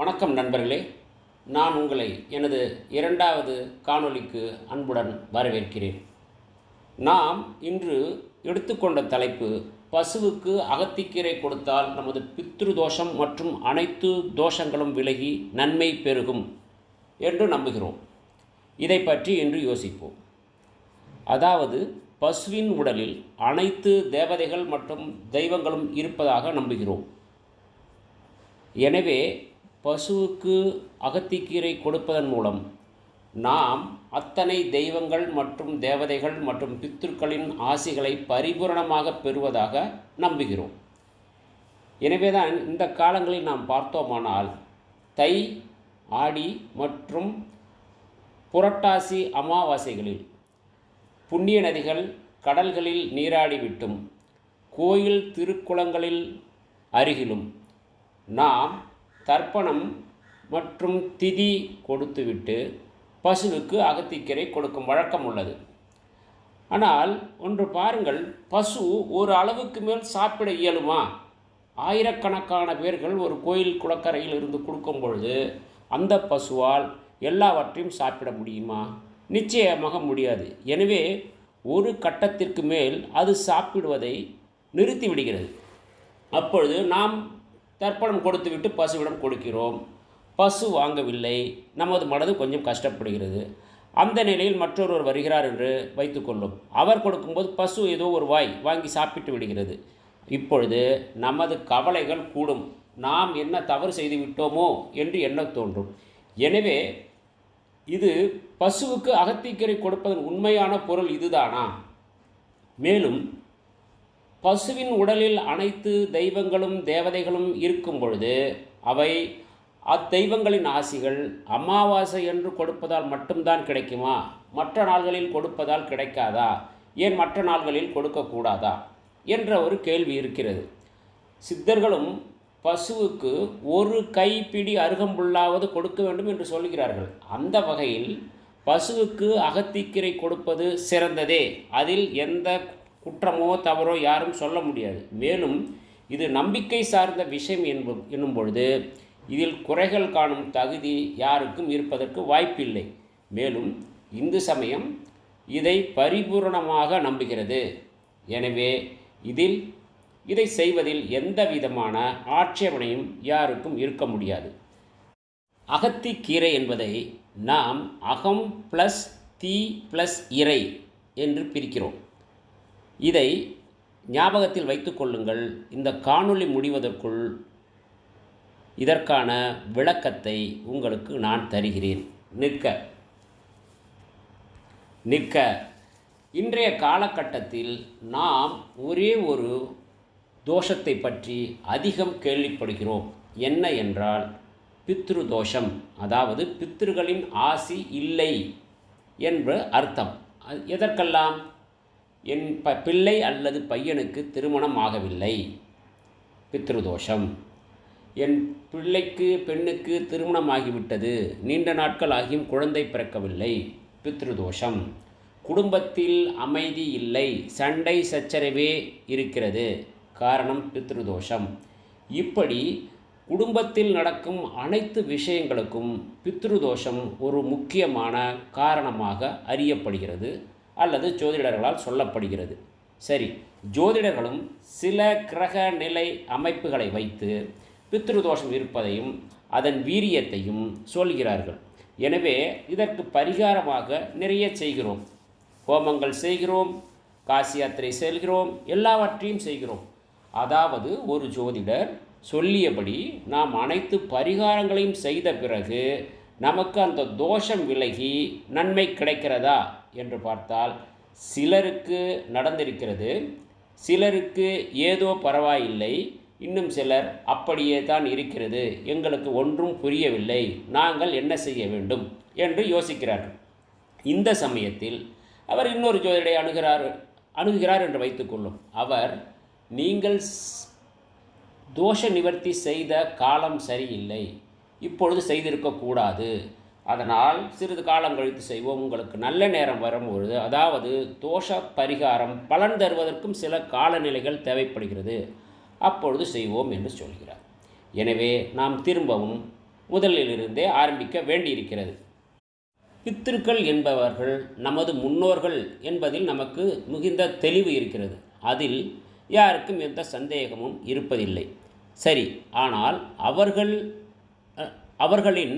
வணக்கம் நண்பர்களே. நான் உங்களை எனது இரண்டாவது காணொளிக்கு அன்புடன் வரவேற்கிறேன். நாம் இன்று எடுத்துக்கொண்ட தலைப்பு பசுவுக்கு அகத்திக்கீரை கொடுத்தால் நமது பித்ரு தோஷம் மற்றும் அனைத்து தோஷங்களும் விலகி நன்மை பெருகும் என்று நம்புகிறோம். இதை பற்றி இன்று யோசிப்போம். அதாவது பசுவின் உடலில் அனைத்து தேவதைகள் மற்றும் தெய்வங்களும் இருப்பதாக நம்புகிறோம். எனவே பசுவுக்கு அகத்திக்கீரை கொடுப்பதன் மூலம் நாம் அத்தனை தெய்வங்கள் மற்றும் தேவதைகள் மற்றும் பித்துக்களின் ஆசிகளை பரிபூரணமாக பெறுவதாக நம்புகிறோம். எனவேதான் இந்த காலங்களில் நாம் பார்த்தோமானால் தை ஆடி மற்றும் புரட்டாசி அமாவாசைகளில் புண்ணிய நதிகள் கடல்களில் நீராடிவிட்டும் கோயில் திருக்குளங்களில் அருகிலும் நாம் தர்ப்பணம் மற்றும் திதி கொடுத்துவிட்டு பசுவுக்கு அகத்திக்கீரை கொடுக்கும் வழக்கம் உள்ளது. ஆனால் ஒன்று பாருங்கள் பசு ஒரு அளவுக்கு மேல் சாப்பிட இயலுமா? ஆயிரக்கணக்கான பேர்கள் ஒரு கோயில் குளக்கரையில் இருந்து கொடுக்கும் பொழுது அந்த பசுவால் எல்லாவற்றையும் சாப்பிட முடியுமா? நிச்சயமாக முடியாது. எனவே ஒரு கட்டத்திற்கு மேல் அது சாப்பிடுவதை நிறுத்திவிடுகிறது. அப்பொழுது நாம் தர்ப்பணம் கொடுத்துவிட்டு பசுவிடம் கொடுக்கிறோம். பசு வாங்கவில்லை. நமது மனது கொஞ்சம் கஷ்டப்படுகிறது. அந்த நிலையில் மற்றொருவர் வருகிறார் என்று வைத்துக்கொள்ளும் அவர் கொடுக்கும்போது பசு ஏதோ ஒரு வாய் வாங்கி சாப்பிட்டு விடுகிறது. இப்பொழுது நமது கவலைகள் கூடும். நாம் என்ன தவறு செய்து விட்டோமோ என்று எண்ண தோன்றும். எனவே இது பசுவுக்கு அகத்திக்கரை கொடுப்பதன் உண்மையான பொருள் இதுதானா? மேலும் பசுவின் உடலில் அனைத்து தெய்வங்களும் தேவதைகளும் இருக்கும் பொழுது அவை அத்தெய்வங்களின் ஆசிகள் அமாவாசை என்று கொடுப்பதால் மட்டும்தான் கிடைக்குமா? மற்ற நாள்களில் கொடுப்பதால் கிடைக்காதா? ஏன் மற்ற நாள்களில் கொடுக்கக்கூடாதா? என்ற ஒரு கேள்வி இருக்கிறது. சித்தர்களும் பசுவுக்கு ஒரு கைப்பிடி அருகம்புல்லாவது கொடுக்க வேண்டும் என்று சொல்கிறார்கள். அந்த வகையில் பசுவுக்கு அகத்திக்கீரை கொடுப்பது சிறந்ததே. அதில் எந்த குற்றமோ தவறோ யாரும் சொல்ல முடியாது. மேலும் இது நம்பிக்கை சார்ந்த விஷயம் என்பது என்னும் பொழுது இதில் குறைகள் காணும் தகுதி யாருக்கும் இருப்பதற்கு வாய்ப்பில்லை. மேலும் இந்து சமயம் இதை பரிபூரணமாக நம்புகிறது. எனவே இதில் இதை செய்வதில் எந்த விதமான ஆட்சேபனையும் யாருக்கும் இருக்க முடியாது. அகத்திக்கீரை என்பதை நாம் அகம் ப்ளஸ் தீ ப்ளஸ் இறை என்று பிரிக்கிறோம். இதை ஞாபகத்தில் வைத்துக்கொள்ளுங்கள் இந்த காணொளி முடிவதற்குள் இதற்கான விளக்கத்தை உங்களுக்கு நான் தருகிறேன். நிற்க. நிற்க. இன்றைய காலகட்டத்தில் நாம் ஒரே ஒரு தோஷத்தை பற்றி அதிகம் கேள்விப்படுகிறோம். என்ன என்றால் பித்ரு தோஷம். அதாவது பித்ருகளின் ஆசி இல்லை என்று அர்த்தம். எதற்கெல்லாம்? என் ப பிள்ளை அல்லது பையனுக்கு திருமணம் ஆகவில்லை. பித்ருதோஷம். என் பிள்ளைக்கு பெண்ணுக்கு திருமணம் ஆகிவிட்டது. நீண்ட நாட்கள் ஆகியும் குழந்தை பிறக்கவில்லை. பித்ருதோஷம். குடும்பத்தில் அமைதி இல்லை. சண்டை சச்சரவே இருக்கிறது. காரணம் பித்ருதோஷம். இப்படி குடும்பத்தில் நடக்கும் அனைத்து விஷயங்களுக்கும் பித்ருதோஷம் ஒரு முக்கியமான காரணமாக அறியப்படுகிறது. அல்லது ஜோதிடர்களால் சொல்லப்படுகிறது. சரி ஜோதிடர்களும் சில கிரக நிலை அமைப்புகளை வைத்து பித்ருதோஷம் இருப்பதையும் அதன் வீரியத்தையும் சொல்கிறார்கள். எனவே இதற்கு பரிகாரமாக நிறைய செய்கிறோம். ஹோமங்கள் செய்கிறோம் காசி யாத்திரை செல்கிறோம் எல்லாவற்றையும் செய்கிறோம். அதாவது ஒரு ஜோதிடர் சொல்லியபடி நாம் அனைத்து பரிகாரங்களையும் செய்த பிறகு நமக்கு அந்த தோஷம் விலகி நன்மை கிடைக்கிறதா? என்று பார்த்தால் சிலருக்கு நடந்திருக்கிறது. சிலருக்கு ஏதோ பரவாயில்லை. இன்னும் சிலர் அப்படியே தான் இருக்கிறது. எங்களுக்கு ஒன்றும் புரியவில்லை. நாங்கள் என்ன செய்ய வேண்டும் என்று யோசிக்கிறார்கள். இந்த சமயத்தில் அவர் இன்னொரு ஜோதிடரை அணுகிறார் அணுகுகிறார் என்று வைத்துக்கொள்ளும் அவர் நீங்கள் தோஷ நிவர்த்தி செய்த காலம் சரியில்லை. இப்பொழுது செய்திருக்கக்கூடாது அதனால் சிறிது காலம் கழித்து செய்வோம். உங்களுக்கு நல்ல நேரம் வரும்பொழுது அதாவது தோஷ பரிகாரம் பலன் தருவதற்கும் சில காலநிலைகள் தேவைப்படுகிறது. அப்பொழுது செய்வோம் என்று சொல்கிறார். எனவே நாம் திரும்பவும் முதலிலிருந்தே ஆரம்பிக்க வேண்டியிருக்கிறது. பித்திருக்கள் என்பவர்கள் நமது முன்னோர்கள் என்பதில் நமக்கு மிகுந்த தெளிவு இருக்கிறது. அதில் யாருக்கும் எந்த சந்தேகமும் இருப்பதில்லை. சரி ஆனால் அவர்கள் அவர்களின்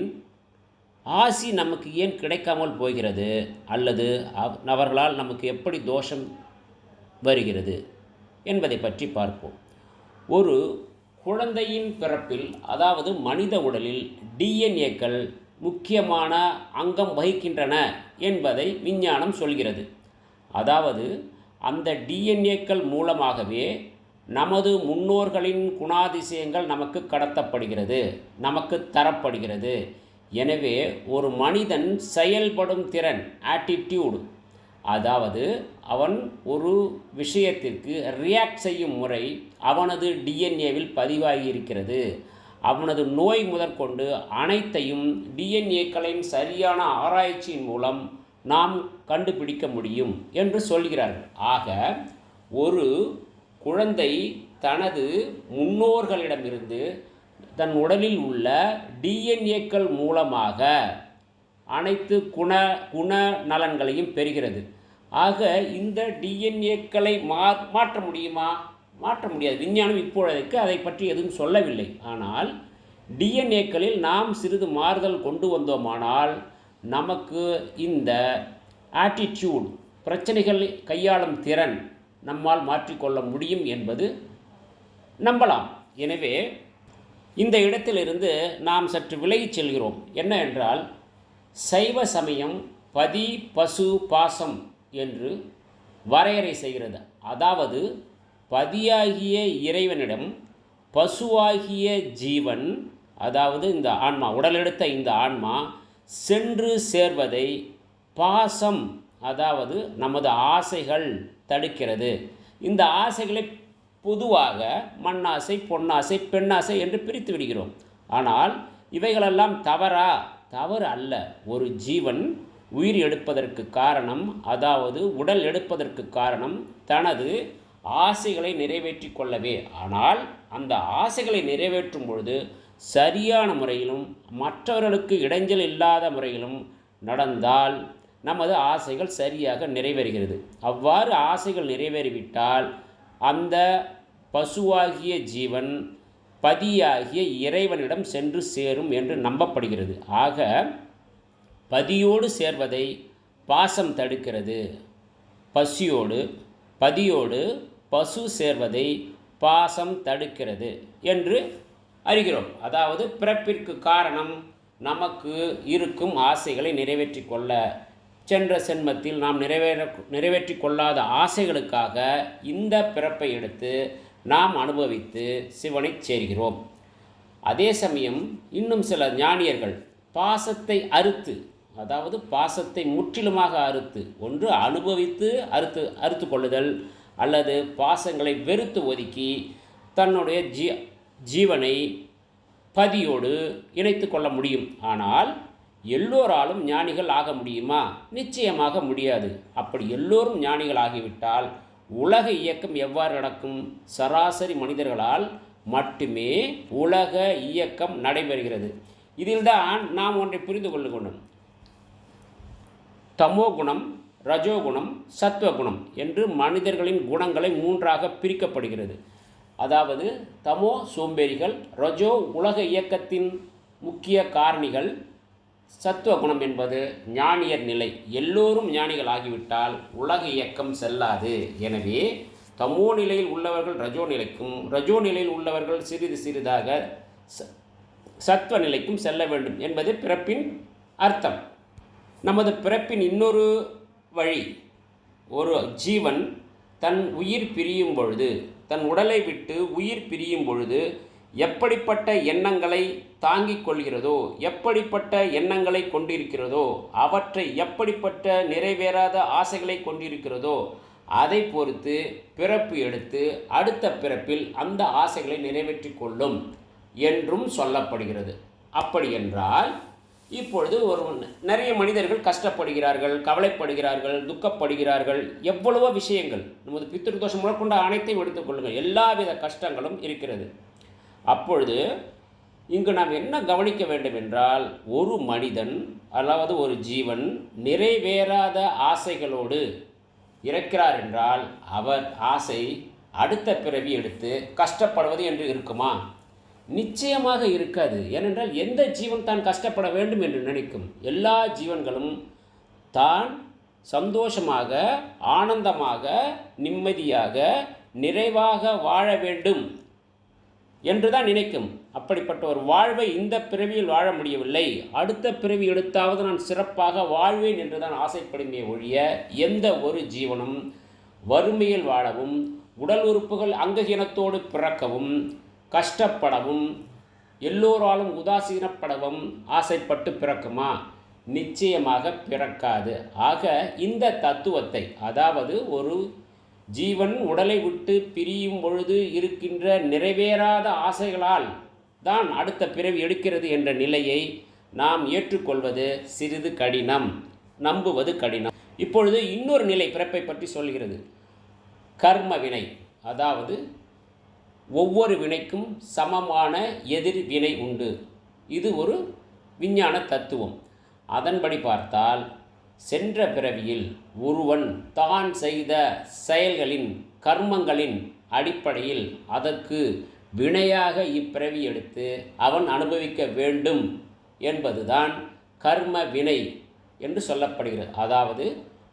ஆசி நமக்கு ஏன் கிடைக்காமல் போகிறது? அல்லது அவர்களால் நமக்கு எப்படி தோஷம் வருகிறது? என்பதை பற்றி பார்ப்போம். ஒரு குழந்தையின் பிறப்பில் அதாவது மனித உடலில் டிஎன்ஏக்கள் முக்கியமான அங்கம் வகிக்கின்றன என்பதை விஞ்ஞானம் சொல்கிறது. அதாவது அந்த டிஎன்ஏக்கள் மூலமாகவே நமது முன்னோர்களின் குணாதிசயங்கள் நமக்கு கடத்தப்படுகிறது நமக்கு தரப்படுகிறது எனவே ஒரு மனிதன் செயல்படும் திறன் ஆட்டிடியூடு அதாவது அவன் ஒரு விஷயத்திற்கு ரியாக்ட் செய்யும் முறை அவனது டிஎன்ஏவில் பதிவாகி இருக்கிறது அவனது நோய் முதற்கொண்டு அனைத்தையும் டிஎன்ஏக்களின் சரியான ஆராய்ச்சியின் மூலம் நாம் கண்டுபிடிக்க முடியும் என்று சொல்கிறார்கள். ஆக ஒரு குழந்தை தனது முன்னோர்களிடமிருந்து தன் உடலில் உள்ள டிஎன்ஏக்கள் மூலமாக அனைத்து குண குண நலன்களையும் பெறுகிறது. ஆக இந்த டிஎன்ஏக்களை மா மாற்ற முடியுமா? மாற்ற முடியாது. விஞ்ஞானம் இப்பொழுதைக்கு அதை பற்றி எதுவும் சொல்லவில்லை. ஆனால் டிஎன்ஏக்களில் நாம் சிறிது மாறுதல் கொண்டு வந்தோமானால் நமக்கு இந்த ஆட்டிடியூட் பிரச்சனைகள் கையாளும் திறன் நம்மால் மாற்றிக்கொள்ள முடியும் என்பது நம்பலாம். எனவே இந்த இடத்திலிருந்து நாம் சற்று விலகிச் செல்கிறோம். என்ன என்றால் சைவ சமயம் பதி பசு பாசம் என்று வரையறை செய்கிறது. அதாவது பதியாகிய இறைவனிடம் பசுவாகிய ஜீவன் அதாவது இந்த ஆன்மா உடலெடுத்த இந்த ஆன்மா சென்று சேர்வதை பாசம் அதாவது நமது ஆசைகள் தடுக்கிறது. இந்த ஆசைகளை பொதுவாக மண்ணாசை பொன்னாசை பெண்ணாசை என்று பிரித்து விடுகிறோம். ஆனால் இவைகளெல்லாம் தவறா? தவறு அல்ல. ஒரு ஜீவன் உயிர் எடுப்பதற்கு காரணம் அதாவது உடல் எடுப்பதற்கு காரணம் தனது ஆசைகளை நிறைவேற்றி கொள்ளவே. ஆனால் அந்த ஆசைகளை நிறைவேற்றும் பொழுது சரியான முறையிலும் மற்றவர்களுக்கு இடைஞ்சல் இல்லாத முறையிலும் நடந்தால் நமது ஆசைகள் சரியாக நிறைவேறுகிறது. அவ்வாறு ஆசைகள் நிறைவேறிவிட்டால் அந்த பசுவாகிய ஜீவன் பதியாகிய இறைவனிடம் சென்று சேரும் என்று நம்பப்படுகிறது. ஆக பதியோடு சேர்வதை பாசம் தடுக்கிறது. பசியோடு பதியோடு பசு சேர்வதை பாசம் தடுக்கிறது என்று அறிகிறோம். அதாவது பிறப்பிற்கு காரணம் நமக்கு இருக்கும் ஆசைகளை நிறைவேற்றி கொள்ள சென்ற சென்மத்தில் நாம் நிறைவேற நிறைவேற்றி கொள்ளாத ஆசைகளுக்காக இந்த பிறப்பை எடுத்து நாம் அனுபவித்து சிவனைச் சேர்கிறோம். அதே சமயம் இன்னும் சில ஞானியர்கள் பாசத்தை அறுத்து அதாவது பாசத்தை முற்றிலுமாக அறுத்து ஒன்று அனுபவித்து அறுத்து அறுத்து கொள்ளுதல் அல்லது பாசங்களை வெறுத்து ஒதுக்கி தன்னுடைய ஜீ ஜீவனை பதியோடு இணைத்து கொள்ள முடியும். ஆனால் எல்லோராலும் ஞானிகள் ஆக முடியுமா? நிச்சயமாக முடியாது. அப்படி எல்லோரும் ஞானிகள் ஆகிவிட்டால் உலக இயக்கம் எவ்வாறு நடக்கும்? சராசரி மனிதர்களால் மட்டுமே உலக இயக்கம் நடைபெறுகிறது. இதில்தான் நாம் ஒன்றை புரிந்து கொள்ளணும் தமோ குணம் ரஜோகுணம் சத்துவகுணம் என்று மனிதர்களின் குணங்களை மூன்றாக பிரிக்கப்படுகிறது. அதாவது தமோ சோம்பேறிகள் ரஜோ உலக இயக்கத்தின் முக்கிய காரணிகள் சத்துவகுணம் என்பது ஞானியர் நிலை. எல்லோரும் ஞானிகள் ஆகிவிட்டால் உலக இயக்கம் செல்லாது. எனவே தமோ நிலையில் உள்ளவர்கள் ரஜோ நிலைக்கும் ரஜோ நிலையில் உள்ளவர்கள் சிறிது சிறிதாக ச- சத்துவ நிலைக்கும் செல்ல வேண்டும் என்பது பிறப்பின் அர்த்தம். நமது பிறப்பின் இன்னொரு வழி ஒரு ஜீவன் தன் உயிர் பிரியும் பொழுது தன் உடலை விட்டு உயிர் பிரியும் பொழுது எப்படிப்பட்ட எண்ணங்களை தாங்கிக் கொள்கிறதோ எப்படிப்பட்ட எண்ணங்களை கொண்டிருக்கிறதோ? அவற்றை எப்படிப்பட்ட நிறைவேறாத ஆசைகளை கொண்டிருக்கிறதோ? அதை பொறுத்து பிறப்பு எடுத்து அடுத்த பிறப்பில் அந்த ஆசைகளை நிறைவேற்றிக் கொள்ளும் என்றும் சொல்லப்படுகிறது. அப்படி என்றால் இப்பொழுது ஒரு நிறைய மனிதர்கள் கஷ்டப்படுகிறார்கள் கவலைப்படுகிறார்கள் துக்கப்படுகிறார்கள் எவ்வளவோ விஷயங்கள். நமது பித்திருதோஷம் முதற்கொண்ட அனைத்தையும் எடுத்துக்கொள்ளுங்கள் எல்லாவித கஷ்டங்களும் இருக்கிறது. அப்பொழுது இங்கு நாம் என்ன கவனிக்க வேண்டும் என்றால் ஒரு மனிதன் அதாவது ஒரு ஜீவன் நிறைவேறாத ஆசைகளோடு இறக்கிறார் என்றால் அவர் ஆசை அடுத்த பிறவி எடுத்து கஷ்டப்படுவது என்று இருக்குமா? நிச்சயமாக இருக்காது. ஏனென்றால் எந்த ஜீவன் தான் கஷ்டப்பட வேண்டும் என்று நினைக்கும்? எல்லா ஜீவன்களும் தான் சந்தோஷமாக ஆனந்தமாக நிம்மதியாக நிறைவாக வாழ வேண்டும். என்று தான் நினைக்கும். அப்படிப்பட்ட ஒரு வாழ்வை இந்த பிறவியில் வாழ முடியவில்லை. அடுத்த பிறவி எடுத்தாவது நான் சிறப்பாக வாழ்வேன் என்று தான் ஆசைப்படுமே ஒழிய எந்த ஒரு ஜீவனும் வறுமையில் வாழவும் உடல் உறுப்புகள் அங்ககீனத்தோடு பிறக்கவும் கஷ்டப்படவும் எல்லோராலும் உதாசீனப்படவும் ஆசைப்பட்டு பிறக்குமா? நிச்சயமாக பிறக்காது. ஆக இந்த தத்துவத்தை அதாவது ஒரு ஜீவன் உடலை விட்டு பிரியும் பொழுது இருக்கின்ற நிறைவேறாத ஆசைகளால் தான் அடுத்த பிறவி எடுக்கிறது என்ற நிலையை நாம் ஏற்றுக்கொள்வது சிறிது கடினம் நம்புவது கடினம். இப்பொழுது இன்னொரு நிலை பிறப்பை பற்றி சொல்கிறது. கர்ம வினை அதாவது ஒவ்வொரு வினைக்கும் சமமான எதிர் வினை உண்டு. இது ஒரு விஞ்ஞான தத்துவம். அதன்படி பார்த்தால் சென்ற பிறவியில் ஒருவன் தான் செய்த செயல்களின் கர்மங்களின் அடிப்படையில் அதற்கு வினையாக இப்பிறவி எடுத்து அவன் அனுபவிக்க வேண்டும் என்பதுதான் கர்ம வினை என்று சொல்லப்படுகிறது. அதாவது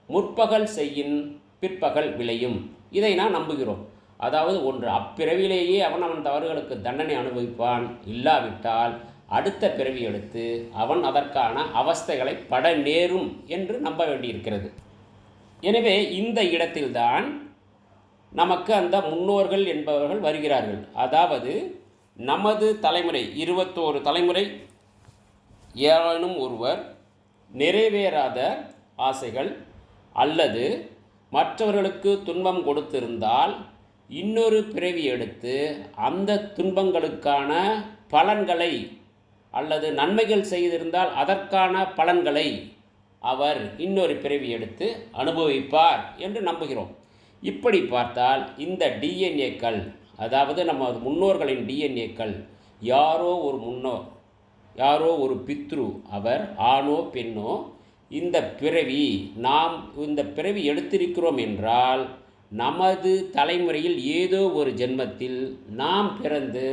முற்பகல் செய்யின் பிற்பகல் விளையும். இதை நான் நம்புகிறோம். அதாவது ஒன்று அப்பிறவிலேயே அவன் அவன் தவறுகளுக்கு தண்டனை அனுபவிப்பான். இல்லாவிட்டால் அடுத்த பிறவி எடுத்து அவன் அதற்கான அவஸ்தைகளை பட நேரும் என்று நம்ப வேண்டியிருக்கிறது. எனவே இந்த இடத்தில்தான் நமக்கு அந்த முன்னோர்கள் என்பவர்கள் வருகிறார்கள். அதாவது நமது தலைமுறை இருபத்தோரு தலைமுறை ஏனும் ஒருவர் நிறைவேறாத ஆசைகள் அல்லது மற்றவர்களுக்கு துன்பம் கொடுத்திருந்தால் இன்னொரு பிறவி எடுத்து அந்த துன்பங்களுக்கான பலன்களை அல்லது நன்மைகள் செய்திருந்தால் அதற்கான பலன்களை அவர் இன்னொரு பிறவி எடுத்து அனுபவிப்பார் என்று நம்புகிறோம். இப்படி பார்த்தால் இந்த டிஎன்ஏக்கள் அதாவது நம்ம முன்னோர்களின் டிஎன்ஏக்கள் யாரோ ஒரு முன்னோர் யாரோ ஒரு பித்ரு அவர் ஆணோ பெண்ணோ இந்த பிறவி நாம் இந்த பிறவி எடுத்திருக்கிறோம் என்றால் நமது தலைமுறையில் ஏதோ ஒரு ஜென்மத்தில் நாம் பிறந்து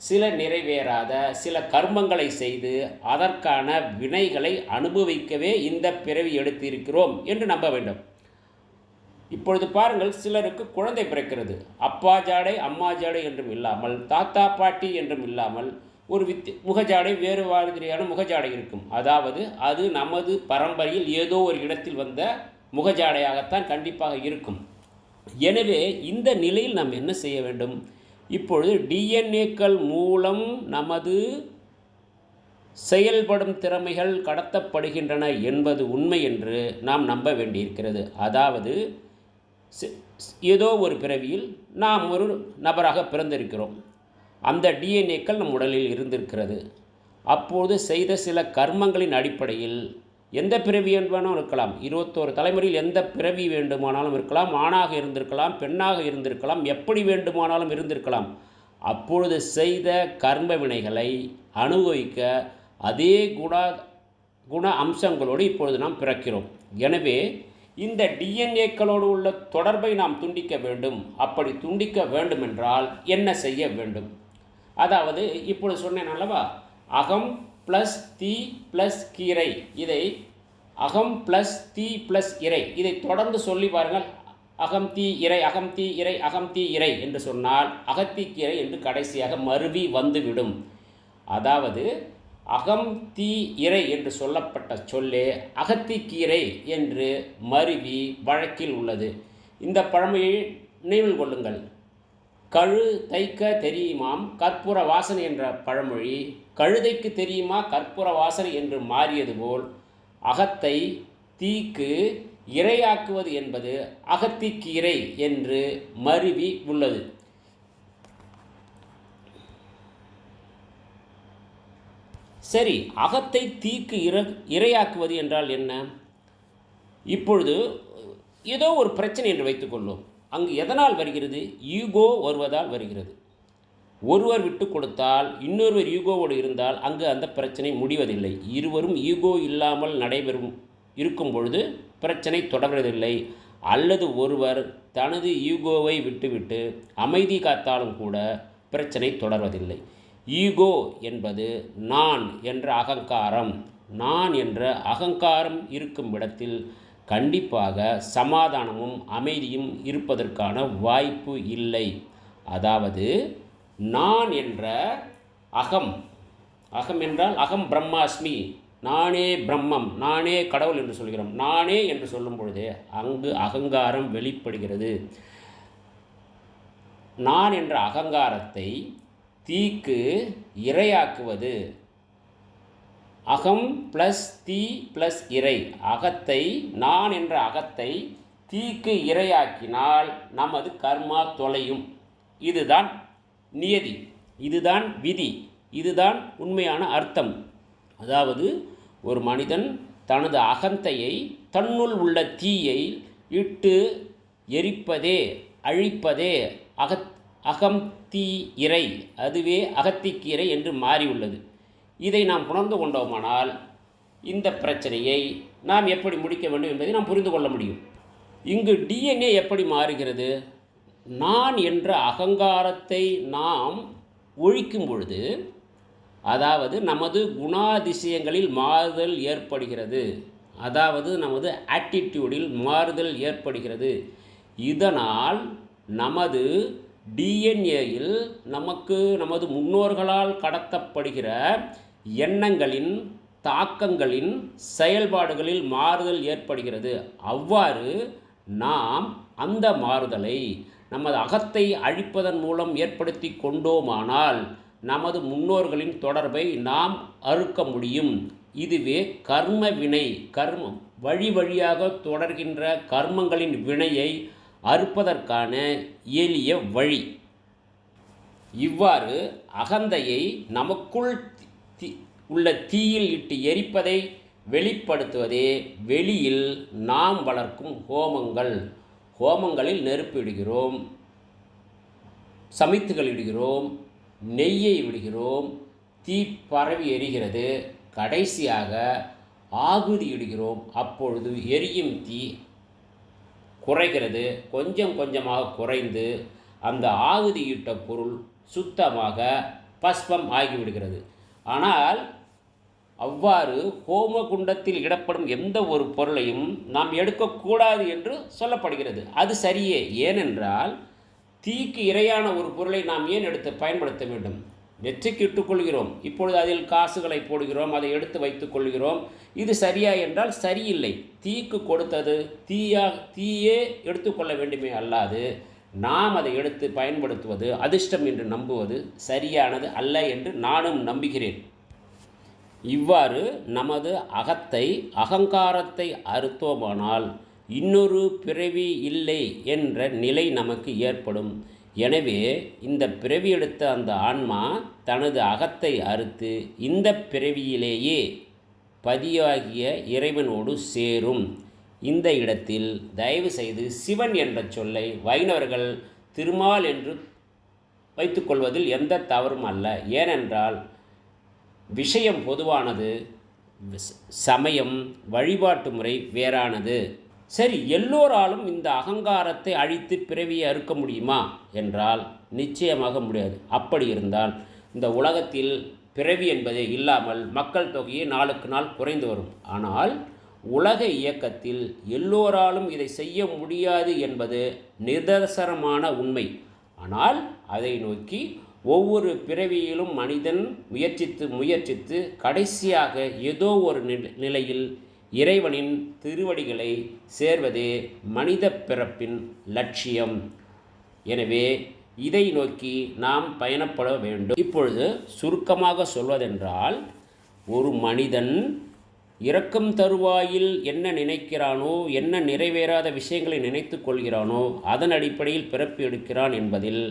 சில நிறைவேறாத சில கர்மங்களை செய்து அதற்கான வினைகளை அனுபவிக்கவே இந்த பிறவி எடுத்திருக்கிறோம் என்று நம்ப வேண்டும். இப்பொழுது பாருங்கள் சிலருக்கு குழந்தை பிறக்கிறது. அப்பா ஜாடை அம்மா ஜாடை என்றும் இல்லாமல் தாத்தா பாட்டி என்றும் இல்லாமல் ஒரு வித் முகஜாடை வேறு மாதிரியான முகஜாடை இருக்கும். அதாவது அது நமது பரம்பரையில் ஏதோ ஒரு இடத்தில் வந்த முகஜாடையாகத்தான் கண்டிப்பாக இருக்கும். எனவே இந்த நிலையில் நாம் என்ன செய்ய வேண்டும்? இப்பொழுது டிஎன்ஏக்கள் மூலம் நமது செயல்படும் திறமைகள் கடத்தப்படுகின்றன என்பது உண்மை என்று நாம் நம்ப வேண்டியிருக்கிறது. அதாவது ஏதோ ஒரு பிறவியில் நாம் ஒரு நபராக பிறந்திருக்கிறோம். அந்த டிஎன்ஏக்கள் நம் உடலில் இருந்திருக்கிறது. அப்போது செய்த சில கர்மங்களின் அடிப்படையில் எந்த பிறவி வேண்டுமானாலும் இருக்கலாம். இருபத்தோரு தலைமுறையில் எந்த பிறவி வேண்டுமானாலும் இருக்கலாம். ஆணாக இருந்திருக்கலாம் பெண்ணாக இருந்திருக்கலாம் எப்படி வேண்டுமானாலும் இருந்திருக்கலாம். அப்பொழுது செய்த கர்ம வினைகளை அனுபவிக்க அதே குண குண அம்சங்களோடு இப்பொழுது நாம் பிறக்கிறோம். எனவே இந்த டிஎன்ஏக்களோடு உள்ள தொடர்பை நாம் துண்டிக்க வேண்டும். அப்படி துண்டிக்க வேண்டுமென்றால் என்ன செய்ய வேண்டும்? அதாவது இப்பொழுது சொன்னேன் அல்லவா? அகம் ப்ளஸ் தீ ப்ளஸ் கீரை. இதை அகம் ப்ளஸ் தீ ப்ளஸ் இறை. இதை தொடர்ந்து சொல்லி பாருங்கள். அகம் தீ இறை அகம் தீ இறை அகம் தீ இறை என்று சொன்னால் அகத்திக்கீரை என்று கடைசியாக மருவி வந்துவிடும். அதாவது அகம் தீ இறை என்று சொல்லப்பட்ட சொல்லே அகத்திக்கீரை என்று மருவி வழக்கில் உள்ளது. இந்த பழமையை நினைவில் கொள்ளுங்கள். கழு தைக்க தெரியுமாம். கற்பூர வாசனை என்ற பழமொழி கழுதைக்கு தெரியுமா கற்பூர வாசனை என்று மாறியது போல் அகத்தை தீக்கு இரையாக்குவது என்பது அகத்திக்கீரை என்று மருவி உள்ளது. சரி அகத்தை தீக்கு இர இரையாக்குவது என்றால் என்ன? இப்பொழுது ஏதோ ஒரு பிரச்சனை என்று வைத்துக்கொள்வோம் அங்கு எதனால் வருகிறது? ஈகோ வருவதால் வருகிறது. ஒருவர் விட்டு கொடுத்தால் இன்னொருவர் ஈகோவோடு இருந்தால் அங்கு அந்த பிரச்சனை முடிவதில்லை. இருவரும் ஈகோ இல்லாமல் நடைபெறும் இருக்கும் பொழுது பிரச்சனை தொடர்வதில்லை. அல்லது ஒருவர் தனது ஈகோவை விட்டுவிட்டு அமைதி காத்தாலும் கூட பிரச்சனை தொடர்வதில்லை. ஈகோ என்பது நான் என்ற அகங்காரம். நான் என்ற அகங்காரம் இருக்கும் இடத்தில் கண்டிப்பாக சமாதானமும் அமைதியும் இருப்பதற்கான வாய்ப்பு இல்லை. அதாவது நான் என்ற அகம். அகம் என்றால் அகம் பிரம்மாஸ்மி. நானே பிரம்மம் நானே கடவுள் என்று சொல்கிறோம். நானே என்று சொல்லும் பொழுது அங்கு அகங்காரம் வெளிப்படுகிறது. நான் என்ற அகங்காரத்தை தீக்கு இரையாக்குவது. அகம் ப்ளஸ் தீ ப்ளஸ் இறை. அகத்தை நான் என்ற அகத்தை தீக்கு இரையாக்கினால் நமது கர்மா தொலையும். இதுதான் நியதி. இதுதான் விதி. இதுதான் உண்மையான அர்த்தம். அதாவது ஒரு மனிதன் தனது அகந்தையை தன்னுள் உள்ள தீயை இட்டு எரிப்பதே அழிப்பதே அகத் அகம் தீ இறை அதுவே அகத்திக்கீரை என்று மாறியுள்ளது. இதை நாம் உணர்ந்து கொண்டோமானால் இந்த பிரச்சனையை நாம் எப்படி முடிக்க வேண்டும் என்பதை நாம் புரிந்து கொள்ள முடியும். இங்கு டிஎன்ஏ எப்படி மாறுகிறது? நான் என்ற அகங்காரத்தை நாம் ஒழிக்கும் பொழுது அதாவது நமது குணாதிசயங்களில் மாறுதல் ஏற்படுகிறது. அதாவது நமது ஆட்டிடியூடில் மாறுதல் ஏற்படுகிறது. இதனால் நமது டிஎன்ஏயில் நமக்கு நமது முன்னோர்களால் கடத்தப்படுகிற எண்ணங்களின் தாக்கங்களின் செயல்பாடுகளில் மாறுதல் ஏற்படுகிறது. அவ்வாறு நாம் அந்த மாறுதலை நமது அகத்தை அழிப்பதன் மூலம் ஏற்படுத்தி கொண்டோமானால் நமது முன்னோர்களின் தொடர்பை நாம் அறுக்க முடியும். இதுவே கர்ம வினை கர்மம். வழி வழியாக தொடர்கின்ற கர்மங்களின் வினையை அறுப்பதற்கான எளிய வழி. இவ்வாறு அகந்தையை நமக்குள் தி உள்ள தீயில் இட்டு எரிப்பதை வெளிப்படுத்துவதே வெளியில் நாம் வளர்க்கும் ஹோமங்கள். ஹோமங்களில் நெருப்பு இடுகிறோம் சமைத்துகள் இடுகிறோம் நெய்யை விடுகிறோம் தீ பரவி எரிகிறது கடைசியாக ஆகுதி இடுகிறோம். அப்பொழுது எரியும் தீ குறைகிறது கொஞ்சம் கொஞ்சமாக குறைந்து அந்த ஆகுதியிட்ட பொருள் சுத்தமாக பஸ்பம் ஆகிவிடுகிறது. ஆனால் அவ்வாறு ஹோம குண்டத்தில் இடப்படும் எந்த ஒரு பொருளையும் நாம் எடுக்கக்கூடாது என்று சொல்லப்படுகிறது. அது சரியே. ஏனென்றால் தீக்கு இரையான ஒரு பொருளை நாம் ஏன் எடுத்து பயன்படுத்த வேண்டும்? வெற்றிக்கு இட்டுக்கொள்கிறோம் இப்பொழுது அதில் காசுகளை போடுகிறோம் அதை எடுத்து வைத்துக் கொள்கிறோம். இது சரியா என்றால் சரியில்லை. தீக்கு கொடுத்தது தீயா தீயே எடுத்துக்கொள்ள வேண்டுமே அல்லாது நாம் அதை எடுத்து பயன்படுத்துவது அதிர்ஷ்டம் என்று நம்புவது சரியானது அல்ல என்று நானும் நம்புகிறேன். இவ்வாறு நமது அகத்தை அகங்காரத்தை அறுத்தோமானால் இன்னொரு பிறவி இல்லை என்ற நிலை நமக்கு ஏற்படும். எனவே இந்த பிறவி எடுத்த அந்த ஆன்மா தனது அகத்தை அறுத்து இந்த பிறவியிலேயே பதியாகிய இறைவனோடு சேரும். இந்த இடத்தில் தயவு செய்து சிவன் என்ற சொல்லை வைணவர்கள் திருமால் என்று வைத்துக்கொள்வதில் எந்த தவறும் அல்ல. ஏனென்றால் விஷயம் பொதுவானது சமயம் வழிபாட்டு முறை வேறானது. சரி எல்லோராலும் இந்த அகங்காரத்தை அழித்து பிறவியை அறுக்க முடியுமா? என்றால் நிச்சயமாக முடியாது. அப்படி இருந்தால் இந்த உலகத்தில் பிறவி என்பதே இல்லாமல் மக்கள் தொகையே நாளுக்கு நாள் குறைந்து வரும். ஆனால் உலக இயக்கத்தில் எல்லோராலும் இதை செய்ய முடியாது என்பது நிதர்சனமான உண்மை. ஆனால் அதை நோக்கி ஒவ்வொரு பிறவியிலும் மனிதன் முயற்சித்து முயற்சித்து கடைசியாக ஏதோ ஒரு நிலையில் இறைவனின் திருவடிகளை சேர்வதே மனித பிறப்பின் லட்சியம். எனவே இதை நோக்கி நாம் பயணப்பட வேண்டும். இப்பொழுது சுருக்கமாக சொல்வதென்றால் ஒரு மனிதன் இறக்கும் தருவாயில் என்ன நினைக்கிறானோ என்ன நிறைவேறாத விஷயங்களை நினைத்து கொள்கிறானோ அதன் அடிப்படையில் பிறப்பு எடுக்கிறான் என்பதில்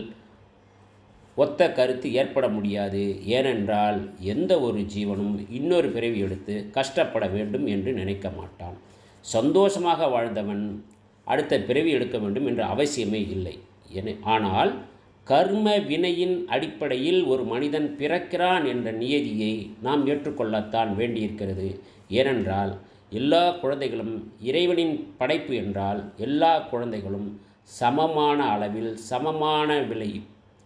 ஒத்த கருத்து ஏற்பட முடியாது. ஏனென்றால் எந்த ஒரு ஜீவனும் இன்னொரு பிறவி எடுத்து கஷ்டப்பட வேண்டும் என்று நினைக்க மாட்டான். சந்தோஷமாக வாழ்ந்தவன் அடுத்த பிறவி எடுக்க வேண்டும் என்ற அவசியமே இல்லை. என ஆனால் கர்ம வினையின் அடிப்படையில் ஒரு மனிதன் பிறக்கிறான் என்ற நியதியை நாம் ஏற்றுக்கொள்ளத்தான் வேண்டியிருக்கிறது. ஏனென்றால் எல்லா குழந்தைகளும் இறைவனின் படைப்பு என்றால் எல்லா குழந்தைகளும் சமமான அளவில் சமமான விலை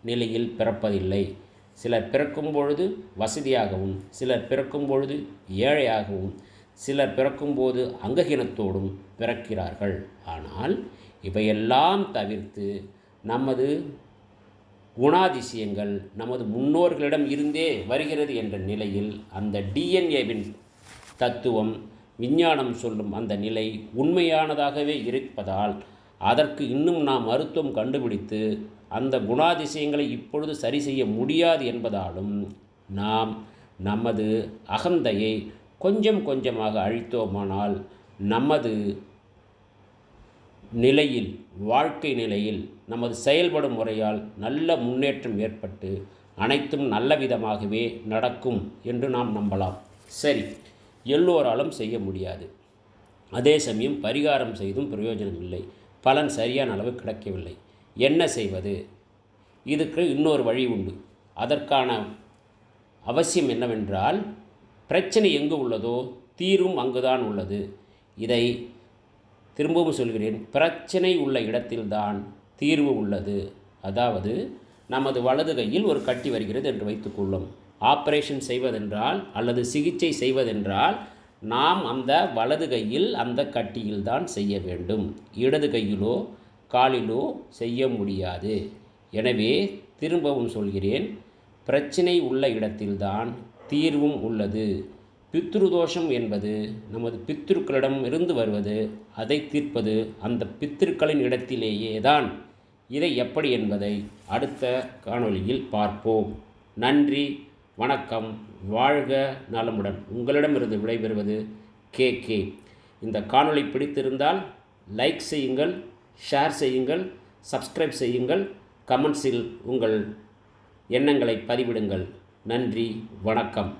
நிலையில் பிறப்பதில்லை. சிலர் பிறக்கும் பொழுது வசதியாகவும் சிலர் பிறக்கும் பொழுது ஏழையாகவும் சிலர் பிறக்கும்போது அங்ககீனத்தோடும் பிறக்கிறார்கள். ஆனால் இவையெல்லாம் தவிர்த்து நமது குணாதிசயங்கள் நமது முன்னோர்களிடம் இருந்தே வருகிறது என்ற நிலையில் அந்த டிஎன்ஏவின் தத்துவம் விஞ்ஞானம் சொல்லும் அந்த நிலை உண்மையானதாகவே இருப்பதால் அதற்கு இன்னும் நாம் மருத்துவம் கண்டுபிடித்து அந்த குணாதிசயங்களை இப்பொழுது சரி செய்ய முடியாது என்பதாலும் நாம் நமது அகந்தையை கொஞ்சம் கொஞ்சமாக அழித்தோமானால் நமது நிலையில் வாழ்க்கை நிலையில் நமது செயல்படும் முறையால் நல்ல முன்னேற்றம் ஏற்பட்டு அனைத்தும் நல்ல விதமாகவே நடக்கும் என்று நாம் நம்பலாம். சரி எல்லோராலும் செய்ய முடியாது. அதே சமயம் பரிகாரம் செய்தும் பிரயோஜனம் இல்லை. பலன் சரியான அளவு கிடைக்கவில்லை. என்ன செய்வது? இதுக்கு இன்னொரு வழி உண்டு. அதற்கான அவசியம் என்னவென்றால் பிரச்சனை எங்கு உள்ளதோ தீர்வும் அங்குதான் உள்ளது. இதை திரும்பவும் சொல்கிறேன். பிரச்சனை உள்ள இடத்தில்தான் தீர்வு உள்ளது. அதாவது நமது வலது கையில் ஒரு கட்டி வருகிறது என்று வைத்துக்கொள்ளும். ஆப்ரேஷன் செய்வதென்றால் அல்லது சிகிச்சை செய்வதென்றால் நாம் அந்த வலது கையில் அந்த கட்டியில் தான் செய்ய வேண்டும். இடது கையிலோ காலிலோ செய்ய முடியாது. எனவே திரும்பவும் சொல்கிறேன் பிரச்சனை உள்ள இடத்தில்தான் தீர்வும் உள்ளது. பித்ருதோஷம் என்பது நமது பித்திருக்களிடம் இருந்து வருவது அதை தீர்ப்பது அந்த பித்திருக்களின் இடத்திலேயே தான் இதை எப்படி என்பதை அடுத்த காணொளியில் பார்ப்போம். நன்றி வணக்கம் வாழ்க நலமுடன். உங்களிடமிருந்து விடைபெறுவது கே கே. இந்த காணொளி பிடித்திருந்தால் லைக் செய்யுங்கள் ஷேர் செய்யுங்கள் சப்ஸ்கிரைப் செய்யுங்கள் கமெண்ட்ஸில் உங்கள் எண்ணங்களை பதிவிடுங்கள் நன்றி வணக்கம்.